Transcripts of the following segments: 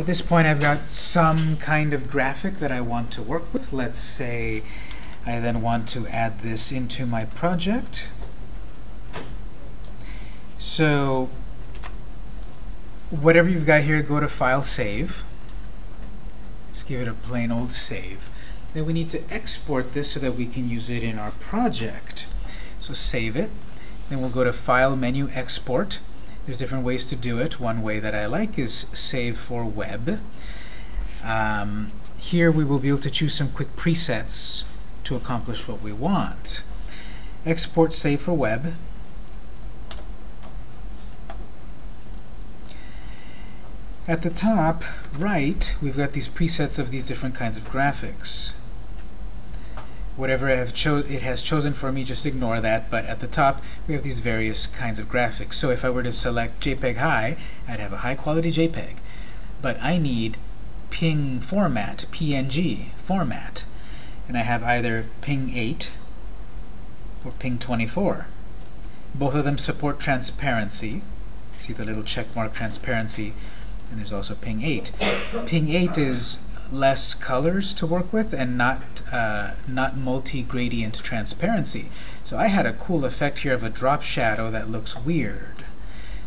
At this point, I've got some kind of graphic that I want to work with. Let's say I then want to add this into my project. So whatever you've got here, go to File, Save. Just give it a plain old save. Then we need to export this so that we can use it in our project. So save it. Then we'll go to File, Menu, Export. There's different ways to do it. One way that I like is Save for Web. Um, here we will be able to choose some quick presets to accomplish what we want. Export Save for Web. At the top right, we've got these presets of these different kinds of graphics. Whatever it has chosen for me, just ignore that. But at the top, we have these various kinds of graphics. So if I were to select JPEG High, I'd have a high-quality JPEG. But I need PNG format, PNG format. And I have either PNG 8 or PNG 24. Both of them support transparency. See the little check mark transparency and there's also PNG 8. PNG 8 is less colors to work with and not uh, not multi-gradient transparency. So I had a cool effect here of a drop shadow that looks weird.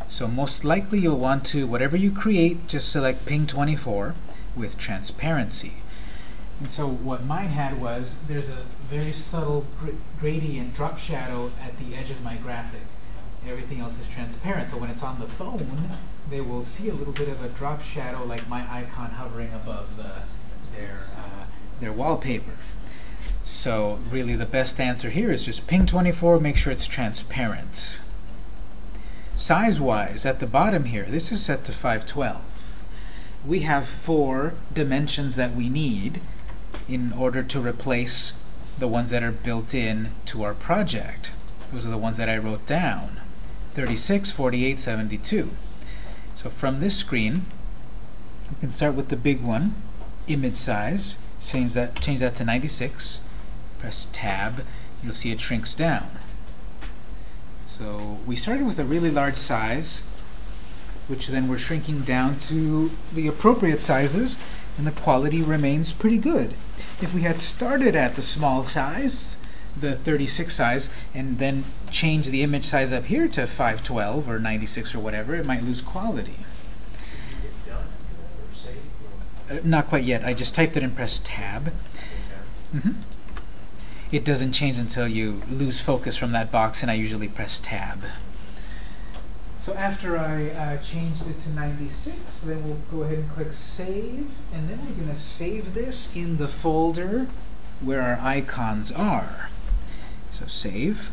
So most likely you'll want to, whatever you create, just select PNG 24 with transparency. And so what mine had was, there's a very subtle gr gradient drop shadow at the edge of my graphic. Everything else is transparent, so when it's on the phone, they will see a little bit of a drop shadow like my icon hovering above the, their, uh, their wallpaper. So really the best answer here is just ping 24, make sure it's transparent. Size-wise, at the bottom here, this is set to 512. We have four dimensions that we need in order to replace the ones that are built in to our project. Those are the ones that I wrote down. 36, 48, 72. So from this screen, we can start with the big one, image size. Change that, change that to 96. Press Tab. You'll see it shrinks down. So we started with a really large size, which then we're shrinking down to the appropriate sizes, and the quality remains pretty good. If we had started at the small size, the 36 size and then change the image size up here to 512 or 96 or whatever, it might lose quality. Uh, not quite yet. I just typed it and pressed Tab. Mm -hmm. It doesn't change until you lose focus from that box, and I usually press Tab. So after I uh, changed it to 96, then we'll go ahead and click Save, and then we're going to save this in the folder where our icons are. So save.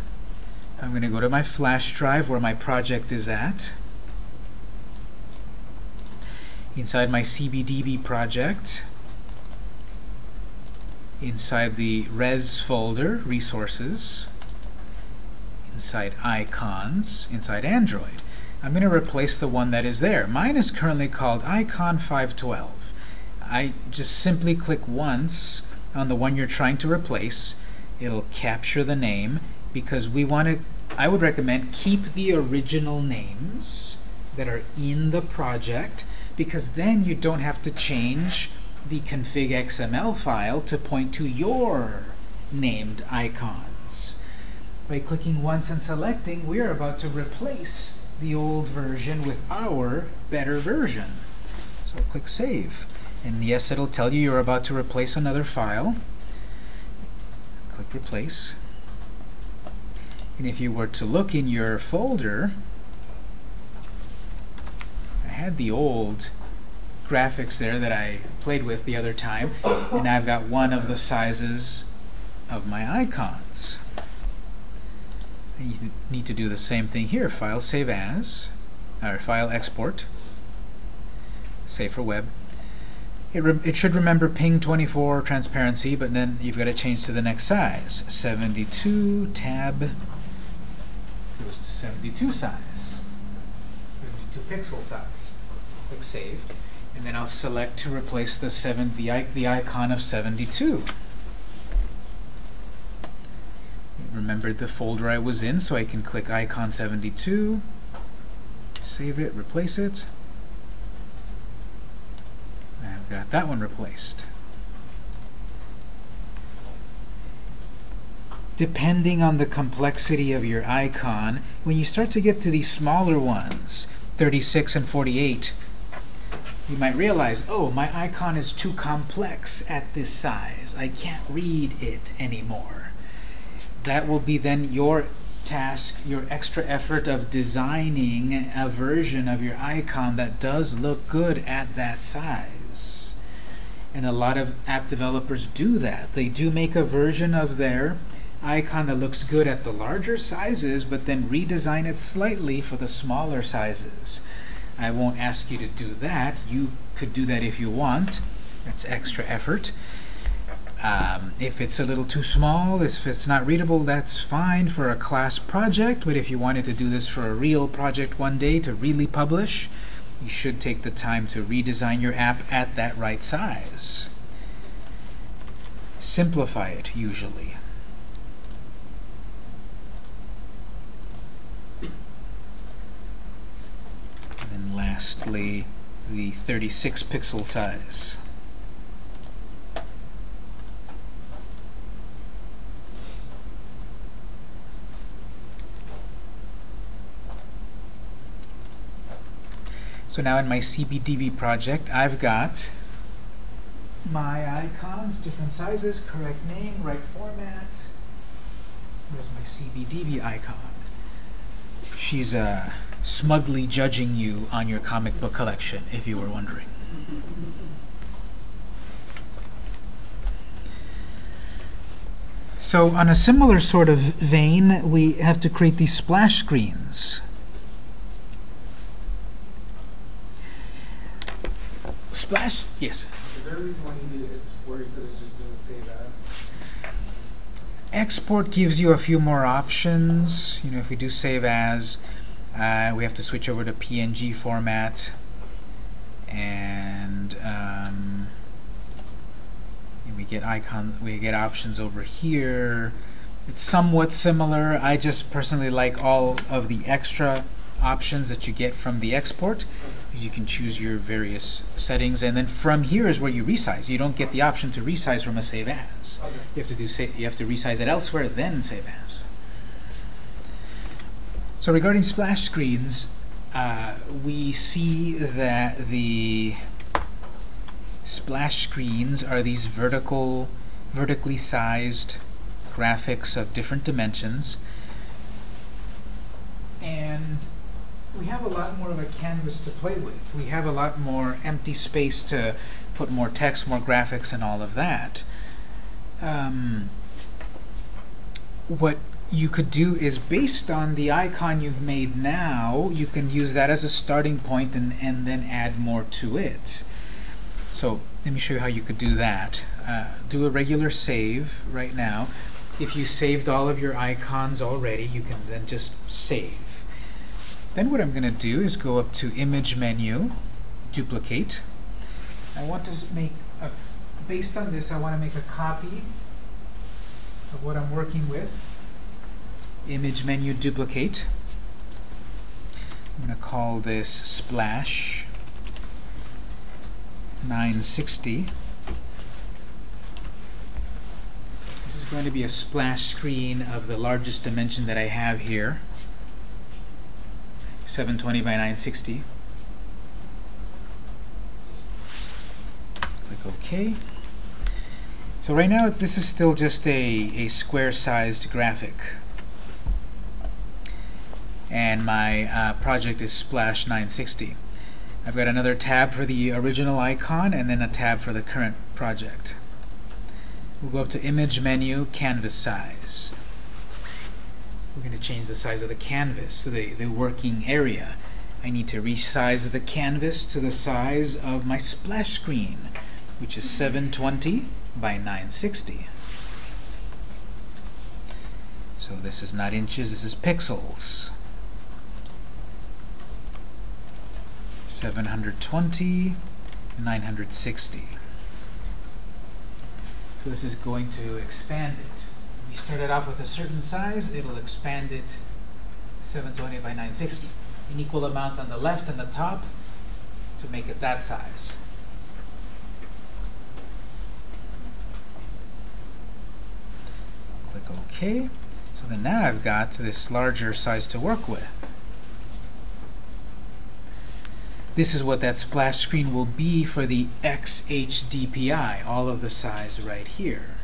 I'm going to go to my flash drive where my project is at. Inside my CBDB project, inside the res folder, resources, inside icons, inside Android. I'm going to replace the one that is there. Mine is currently called icon 512. I just simply click once on the one you're trying to replace it'll capture the name because we want to I would recommend keep the original names that are in the project because then you don't have to change the config XML file to point to your named icons. By clicking once and selecting, we are about to replace the old version with our better version. So click Save. And yes, it'll tell you you're about to replace another file click Replace. And if you were to look in your folder, I had the old graphics there that I played with the other time, and I've got one of the sizes of my icons. And you need to do the same thing here. File Save As, or File Export, Save for Web, it, it should remember ping 24 transparency, but then you've got to change to the next size. 72 tab goes to 72 size, 72 pixel size. Click Save, and then I'll select to replace the seven the, the icon of 72. Remembered the folder I was in, so I can click icon 72, save it, replace it. Got that one replaced. Depending on the complexity of your icon, when you start to get to these smaller ones, 36 and 48, you might realize, oh, my icon is too complex at this size. I can't read it anymore. That will be then your task, your extra effort of designing a version of your icon that does look good at that size. And a lot of app developers do that. They do make a version of their icon that looks good at the larger sizes, but then redesign it slightly for the smaller sizes. I won't ask you to do that. You could do that if you want. That's extra effort. Um, if it's a little too small, if it's not readable, that's fine for a class project, but if you wanted to do this for a real project one day to really publish, you should take the time to redesign your app at that right size. Simplify it, usually. And then lastly, the 36 pixel size. So now in my CBDB project, I've got my icons, different sizes, correct name, right format. There's my CBDB icon. She's uh, smugly judging you on your comic book collection, if you were wondering. So on a similar sort of vein, we have to create these splash screens. Splash, yes. Is there a reason why you need export instead of just doing save as? Export gives you a few more options. You know, if we do save as, uh, we have to switch over to PNG format. And um, we get icon, we get options over here. It's somewhat similar. I just personally like all of the extra options that you get from the export. You can choose your various settings and then from here is where you resize. You don't get the option to resize from a save as. You have to do you have to resize it elsewhere then save as. So regarding splash screens uh, we see that the splash screens are these vertical vertically sized graphics of different dimensions and we have a lot more of a canvas to play with. We have a lot more empty space to put more text, more graphics, and all of that. Um, what you could do is based on the icon you've made now, you can use that as a starting point and, and then add more to it. So let me show you how you could do that. Uh, do a regular save right now. If you saved all of your icons already, you can then just save. Then what I'm going to do is go up to Image menu, Duplicate. I want to make, a, based on this, I want to make a copy of what I'm working with. Image menu, Duplicate. I'm going to call this Splash 960. This is going to be a splash screen of the largest dimension that I have here. 720 by 960. Click OK. So right now, this is still just a, a square-sized graphic. And my uh, project is Splash 960. I've got another tab for the original icon and then a tab for the current project. We'll go up to Image menu, Canvas Size. We're going to change the size of the canvas, the, the working area. I need to resize the canvas to the size of my splash screen, which is 720 by 960. So this is not inches, this is pixels. 720, 960. So this is going to expand it we start it off with a certain size, it'll expand it 720 by 960, an equal amount on the left and the top to make it that size. Click OK. So then now I've got this larger size to work with. This is what that splash screen will be for the XHDPI, all of the size right here.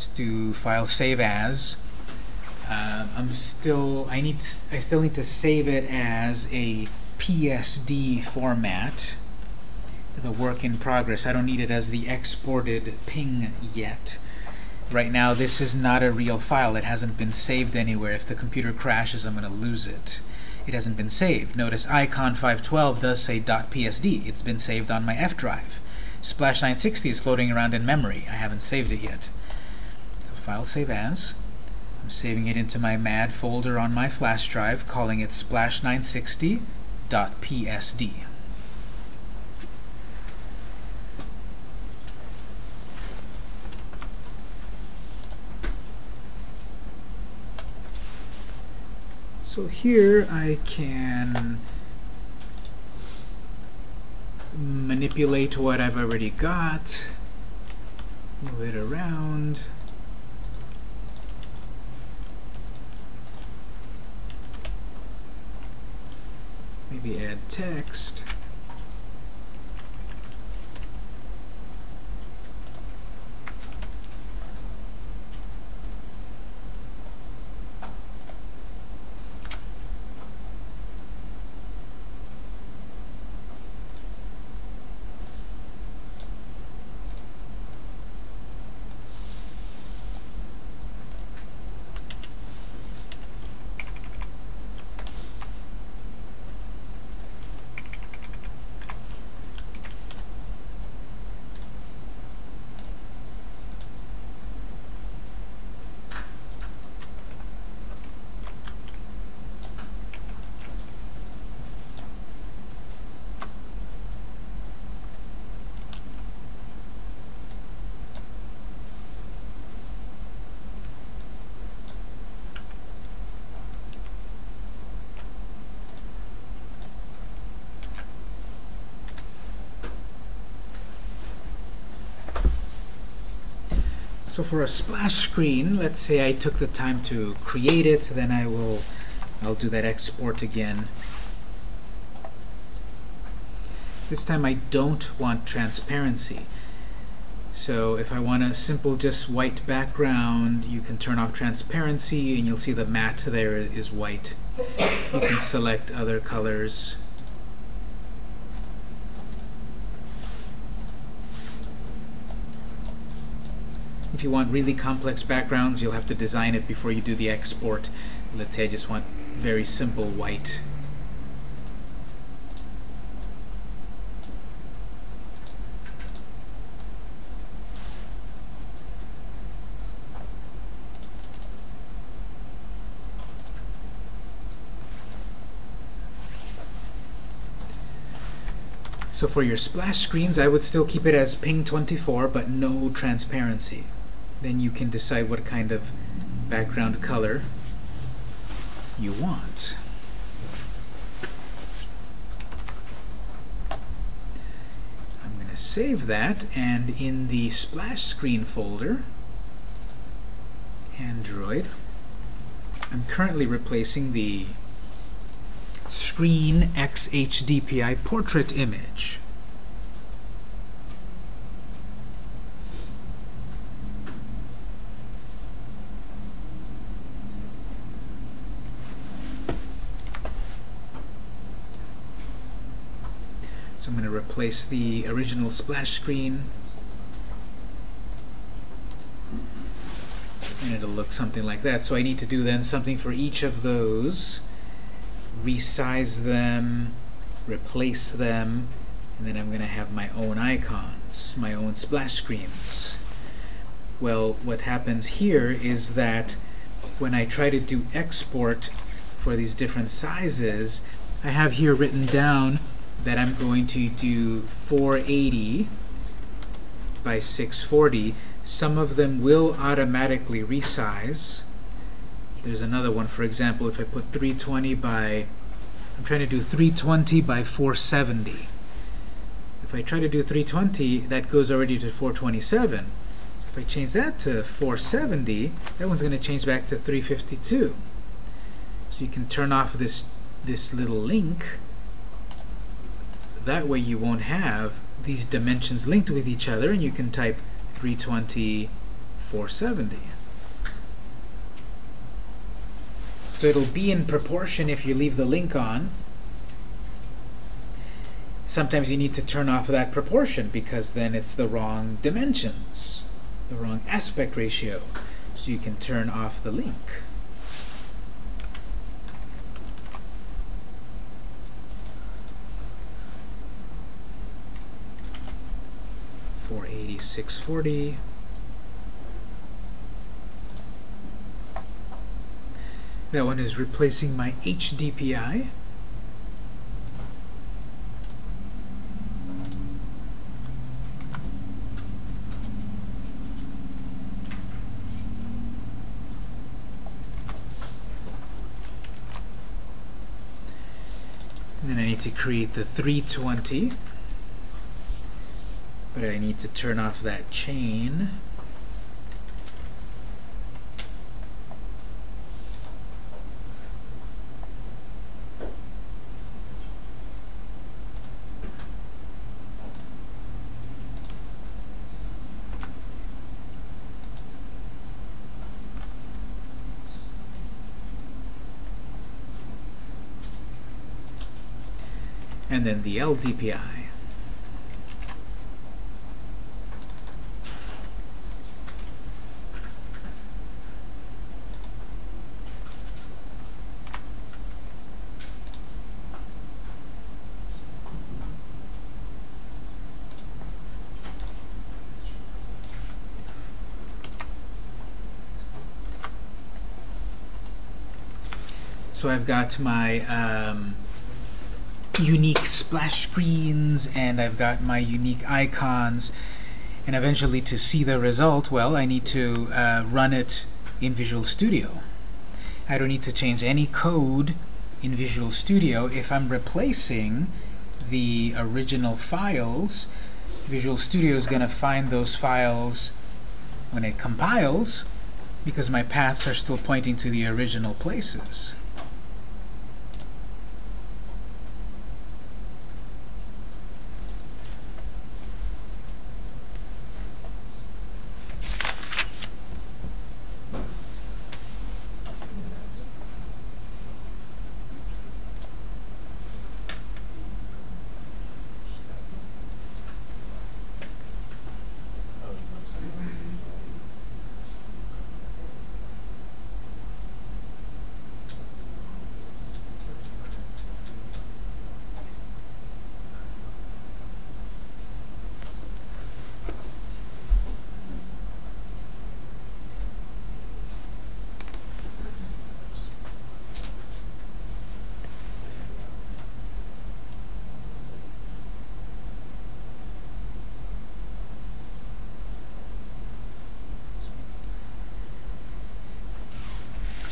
Let's do file save as. Uh, I'm still I need I still need to save it as a PSD format. The work in progress. I don't need it as the exported ping yet. Right now, this is not a real file. It hasn't been saved anywhere. If the computer crashes, I'm going to lose it. It hasn't been saved. Notice icon 512 does say .psd. It's been saved on my F drive. Splash 960 is floating around in memory. I haven't saved it yet. File save as. I'm saving it into my MAD folder on my flash drive, calling it splash 960.psd. So here I can manipulate what I've already got, move it around. Maybe add text. So for a splash screen, let's say I took the time to create it, then I will I'll do that export again. This time I don't want transparency. So if I want a simple just white background, you can turn off transparency and you'll see the matte there is white. You can select other colors. If you want really complex backgrounds, you'll have to design it before you do the export. Let's say I just want very simple white. So for your splash screens, I would still keep it as ping 24, but no transparency then you can decide what kind of background color you want. I'm going to save that, and in the splash screen folder, Android, I'm currently replacing the screen XHDPI portrait image. Replace the original splash screen. And it'll look something like that. So I need to do then something for each of those, resize them, replace them, and then I'm going to have my own icons, my own splash screens. Well, what happens here is that when I try to do export for these different sizes, I have here written down that I'm going to do 480 by 640. Some of them will automatically resize. There's another one, for example, if I put 320 by, I'm trying to do 320 by 470. If I try to do 320, that goes already to 427. If I change that to 470, that one's going to change back to 352. So you can turn off this this little link. That way you won't have these dimensions linked with each other, and you can type 320, 470. So it'll be in proportion if you leave the link on. Sometimes you need to turn off that proportion because then it's the wrong dimensions, the wrong aspect ratio. So you can turn off the link. Four eighty six forty. That one is replacing my HDPI. And then I need to create the 320. But I need to turn off that chain. and then the LDPI. So I've got my um, unique splash screens and I've got my unique icons. And eventually to see the result well I need to uh, run it in Visual Studio. I don't need to change any code in Visual Studio. If I'm replacing the original files Visual Studio is going to find those files when it compiles because my paths are still pointing to the original places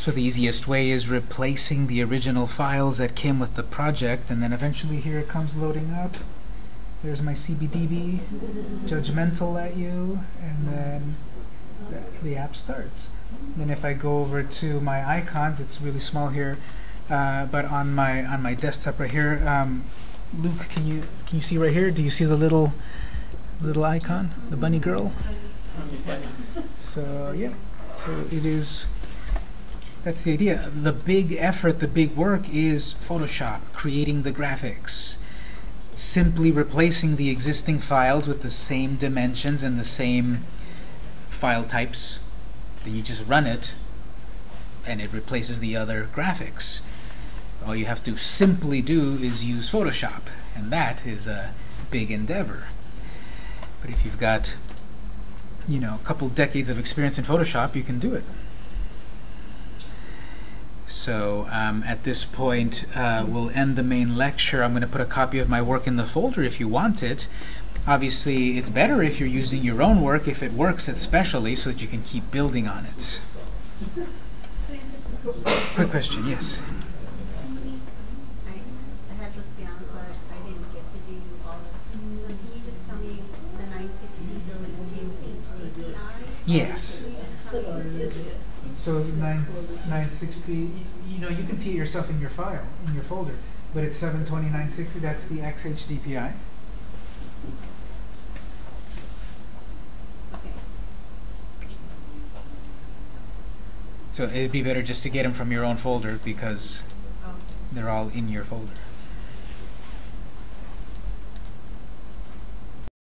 So the easiest way is replacing the original files that came with the project, and then eventually here it comes loading up. There's my CBDB, judgmental at you, and then the, the app starts. Then if I go over to my icons, it's really small here, uh, but on my on my desktop right here, um, Luke, can you can you see right here? Do you see the little little icon, the bunny girl? So yeah, so it is. That's the idea. The big effort, the big work is Photoshop, creating the graphics. Simply replacing the existing files with the same dimensions and the same file types. Then you just run it, and it replaces the other graphics. All you have to simply do is use Photoshop, and that is a big endeavor. But if you've got, you know, a couple decades of experience in Photoshop, you can do it. So um, at this point, uh, we'll end the main lecture. I'm going to put a copy of my work in the folder if you want it. Obviously, it's better if you're using your own work, if it works especially, so that you can keep building on it. Quick question, yes? Yes. So 9 nine sixty. You know, you can see it yourself in your file in your folder, but it's seven twenty nine sixty. That's the XHDPI. So it'd be better just to get them from your own folder because Oh, they're all in your folder.